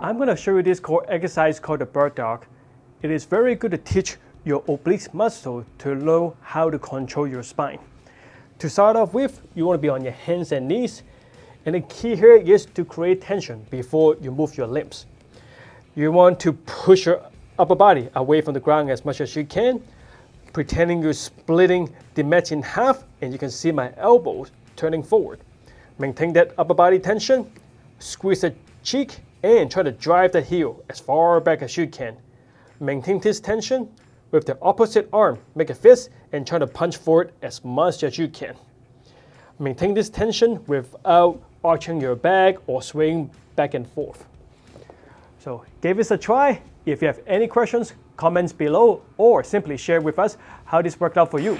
I'm going to show you this core exercise called the bird dog. It is very good to teach your oblique muscle to know how to control your spine. To start off with, you want to be on your hands and knees. And the key here is to create tension before you move your limbs. You want to push your upper body away from the ground as much as you can, pretending you're splitting the mat in half and you can see my elbows turning forward. Maintain that upper body tension, squeeze the cheek and try to drive the heel as far back as you can. Maintain this tension with the opposite arm, make a fist and try to punch forward as much as you can. Maintain this tension without arching your back or swaying back and forth. So give this a try. If you have any questions, comments below or simply share with us how this worked out for you.